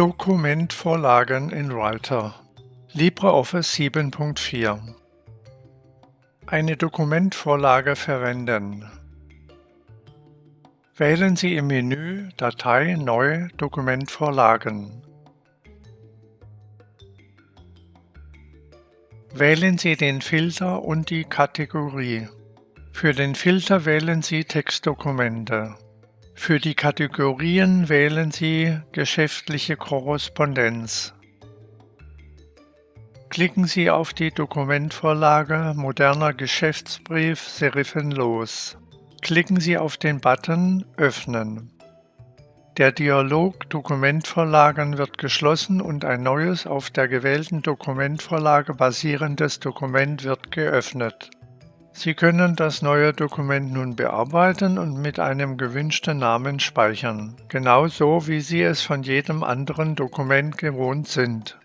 Dokumentvorlagen in Writer LibreOffice 7.4 Eine Dokumentvorlage verwenden. Wählen Sie im Menü Datei Neu Dokumentvorlagen. Wählen Sie den Filter und die Kategorie. Für den Filter wählen Sie Textdokumente. Für die Kategorien wählen Sie Geschäftliche Korrespondenz. Klicken Sie auf die Dokumentvorlage Moderner Geschäftsbrief serifenlos. Klicken Sie auf den Button Öffnen. Der Dialog Dokumentvorlagen wird geschlossen und ein neues auf der gewählten Dokumentvorlage basierendes Dokument wird geöffnet. Sie können das neue Dokument nun bearbeiten und mit einem gewünschten Namen speichern, genauso wie Sie es von jedem anderen Dokument gewohnt sind